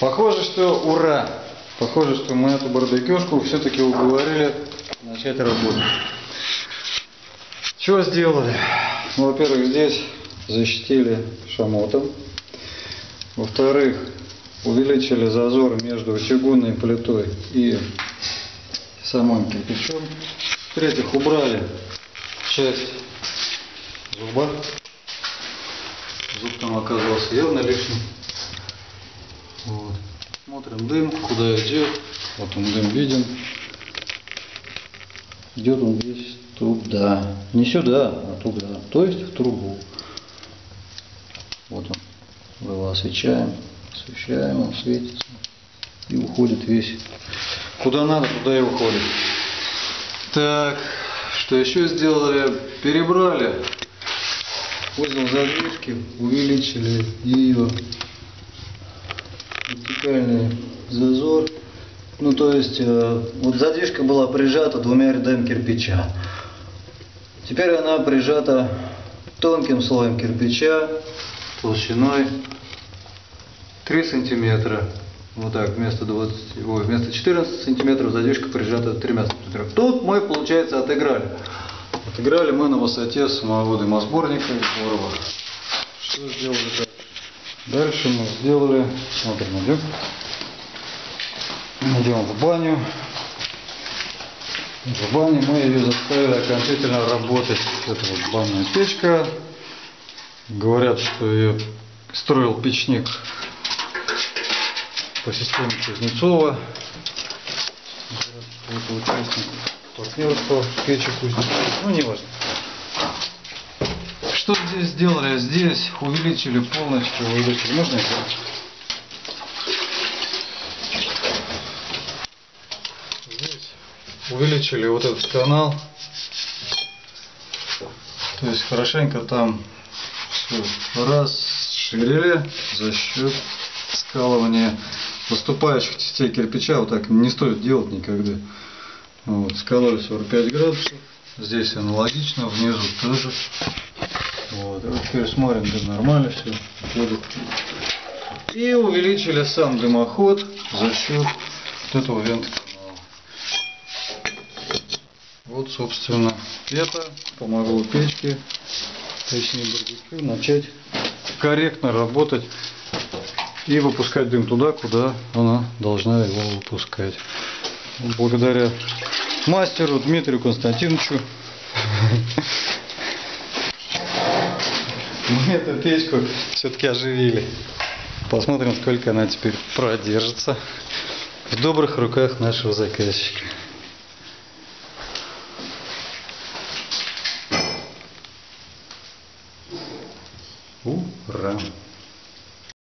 Похоже, что ура! Похоже, что мы эту барбекюшку все-таки уговорили начать работать. Что сделали? Ну, во-первых, здесь защитили шамотом. Во-вторых, увеличили зазор между чугунной плитой и самым кирпичом. В-третьих, убрали часть зуба. Зуб там оказался явно лишним. Смотрим дым, куда идет. Вот он дым виден. Идет он весь туда. Не сюда, а туда. То есть в трубу. Вот он. Мы его освещаем. Освещаем, он светится. И уходит весь. Куда надо, туда и уходит. Так, что еще сделали? Перебрали узел задвижки, увеличили ее вертикальный зазор. Ну, то есть, э, вот задвижка была прижата двумя рядами кирпича. Теперь она прижата тонким слоем кирпича толщиной 3 сантиметра. Вот так, вместо, 20, ой, вместо 14 сантиметров задвижка прижата 3 сантиметров. Тут мы, получается, отыграли. Отыграли мы на высоте самого дымосборника и. Что сделали дальше? Дальше мы сделали, смотрим, идем. Идем в баню. В бане мы ее заставили окончательно работать. Это вот банная печка. Говорят, что ее строил печник по системе Кузнецова. Это участник партнерства печи Кузнецова. Ну, не важно. Что здесь сделали? Здесь увеличили полностью, увеличили. Можно это? Здесь увеличили вот этот канал. То есть хорошенько там все расширили за счет скалывания выступающих частей кирпича. Вот так не стоит делать никогда. Вот, скалывали 45 градусов. Здесь аналогично, внизу тоже. Вот, а теперь смотрим, да нормально все. И увеличили сам дымоход за счет вот этого вент-канала. Вот, собственно, это помогло печке, точнее барбекю, начать корректно работать и выпускать дым туда, куда она должна его выпускать. Благодаря мастеру Дмитрию Константиновичу мы эту печку все-таки оживили. Посмотрим, сколько она теперь продержится в добрых руках нашего заказчика. Ура!